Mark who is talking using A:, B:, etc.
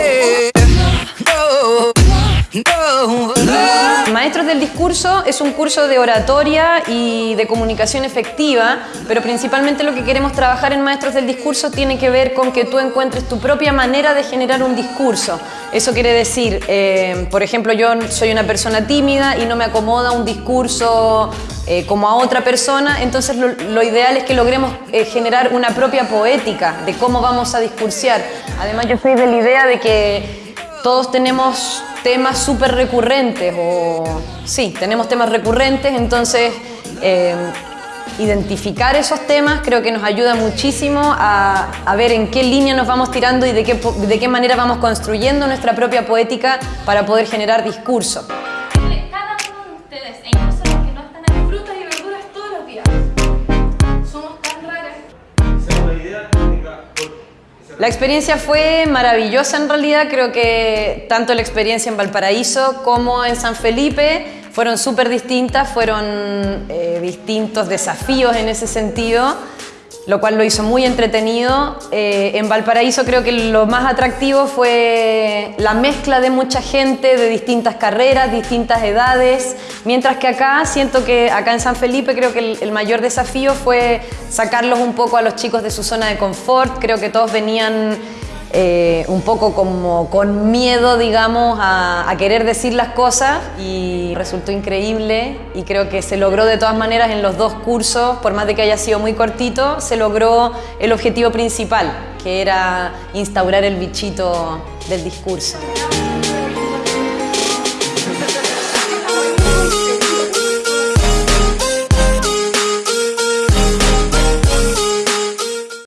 A: way. Discurso es un curso de oratoria y de comunicación efectiva, pero principalmente lo que queremos trabajar en Maestros del Discurso tiene que ver con que tú encuentres tu propia manera de generar un discurso. Eso quiere decir, eh, por ejemplo, yo soy una persona tímida y no me acomoda un discurso eh, como a otra persona, entonces lo, ideal es que logremos eh, generar una propia poética de cómo vamos a discursiar. Además, yo soy de la idea de que todos tenemos temas súper recurrentes, o sí, tenemos temas recurrentes, entonces eh, identificar esos temas creo que nos ayuda muchísimo a, ver en qué línea nos vamos tirando y de qué, de qué manera vamos construyendo nuestra propia poética para poder generar discurso. La experiencia fue maravillosa en realidad, creo que tanto la experiencia en Valparaíso como en San Felipe fueron súper distintas, fueron eh, distintos desafíos en ese sentido lo cual lo hizo muy entretenido. Eh, en Valparaíso creo que lo más atractivo fue la mezcla de mucha gente de distintas carreras, distintas edades, mientras que acá siento que acá en San Felipe creo que el, mayor desafío fue sacarlos un poco a los chicos de su zona de confort, creo que todos venían eh, un poco como con miedo, digamos, a, querer decir las cosas y resultó increíble y creo que se logró de todas maneras en los dos cursos, por más de que haya sido muy cortito, se logró el objetivo principal, que era instaurar el bichito del discurso.